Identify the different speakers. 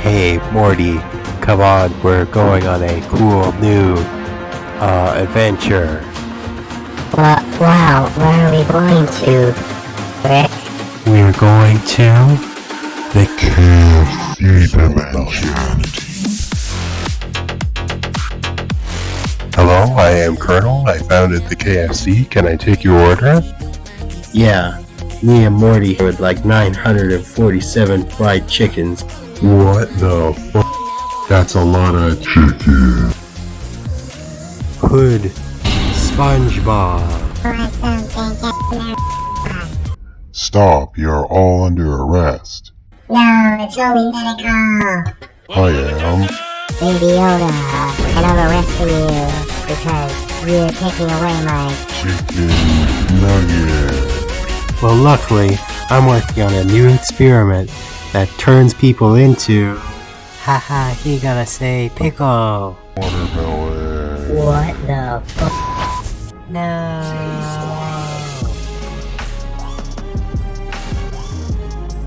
Speaker 1: Hey, Morty, come on, we're going on a cool new uh, adventure.
Speaker 2: Well, wow, where are we going to, Rick?
Speaker 1: We're going to the
Speaker 3: KFC dimension.
Speaker 1: Hello, I am Colonel. I founded the KFC. Can I take your order? Yeah, me and Morty would like 947 fried chickens.
Speaker 3: What the f? That's a lot of chicken.
Speaker 1: Hood, SpongeBob.
Speaker 3: Stop, you're all under arrest.
Speaker 2: No, it's only medical.
Speaker 3: I am.
Speaker 2: Baby Yoda, and I'm arresting you because you're taking away my...
Speaker 3: Chicken nugget.
Speaker 1: Well, luckily, I'm working on a new experiment that turns people into. Haha, he gotta say pickle.
Speaker 3: Watermelon.
Speaker 2: What the fuck?
Speaker 1: No.